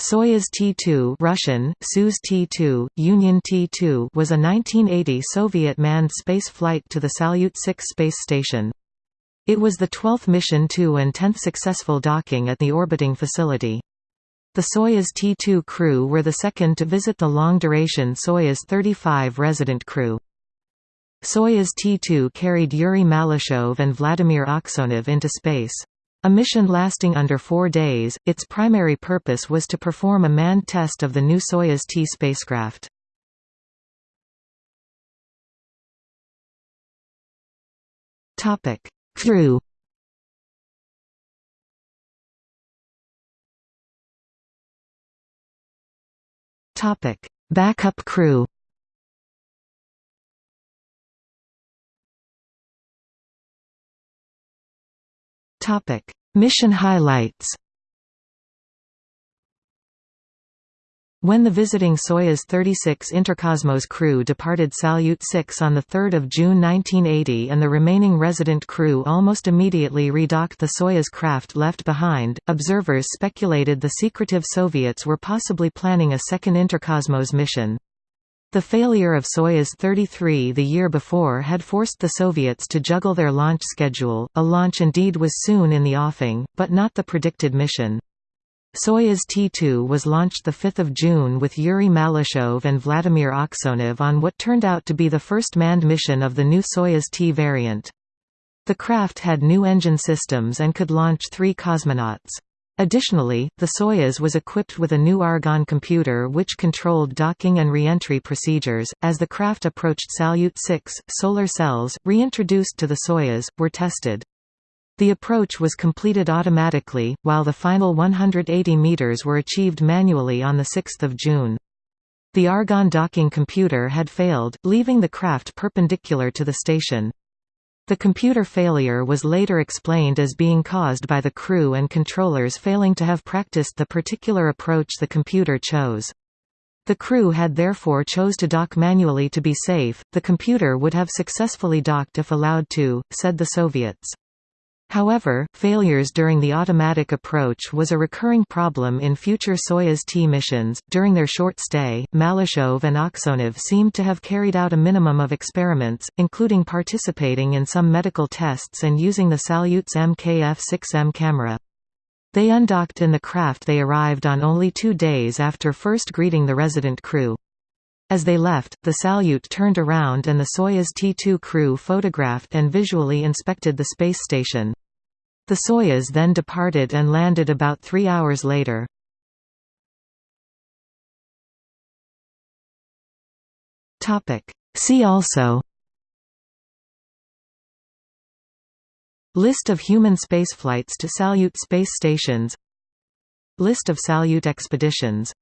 Soyuz T-2 Russian, Soyuz T-2, Union T-2 was a 1980 Soviet manned space flight to the Salyut 6 space station. It was the 12th mission to and 10th successful docking at the orbiting facility. The Soyuz T-2 crew were the second to visit the long-duration Soyuz 35 resident crew. Soyuz T-2 carried Yuri Malyshev and Vladimir Aksyonov into space. A mission lasting under four days, its primary purpose was to perform a manned test of the new Soyuz T spacecraft. Crew Topic: Backup crew Topic: Mission highlights. When the visiting Soyuz 36 Interkosmos crew departed Salyut 6 on 3 June 1980 and the remaining resident crew almost immediately redocked the Soyuz craft left behind, observers speculated the secretive Soviets were possibly planning a second Interkosmos mission. The failure of Soyuz 33 the year before had forced the Soviets to juggle their launch schedule. A launch indeed was soon in the offing, but not the predicted mission. Soyuz T-2 was launched 5 June with Yuri Malyshev and Vladimir Aksyonov on what turned out to be the first manned mission of the new Soyuz T variant. The craft had new engine systems and could launch three cosmonauts. Additionally, the Soyuz was equipped with a new Argon computer which controlled docking and re-entry procedures. As the craft approached Salyut 6, solar cells, reintroduced to the Soyuz, were tested. The approach was completed automatically, while the final 180 meters were achieved manually on 6 June. The Argon docking computer had failed, leaving the craft perpendicular to the station. The computer failure was later explained as being caused by the crew and controllers failing to have practiced the particular approach the computer chose. The crew had therefore chose to dock manually to be safe. The computer would have successfully docked if allowed to, said the Soviets. However, failures during the automatic approach was a recurring problem in future Soyuz T missions. During their short stay, Malyshev and Aksyonov seemed to have carried out a minimum of experiments, including participating in some medical tests and using the Salyut's MKF-6M camera. They undocked in the craft they arrived on only two days after first greeting the resident crew. As they left, the Salyut turned around and the Soyuz T-2 crew photographed and visually inspected the space station. The Soyuz then departed and landed about three hours later. See also. List of human spaceflights to Salyut space stations. List of Salyut expeditions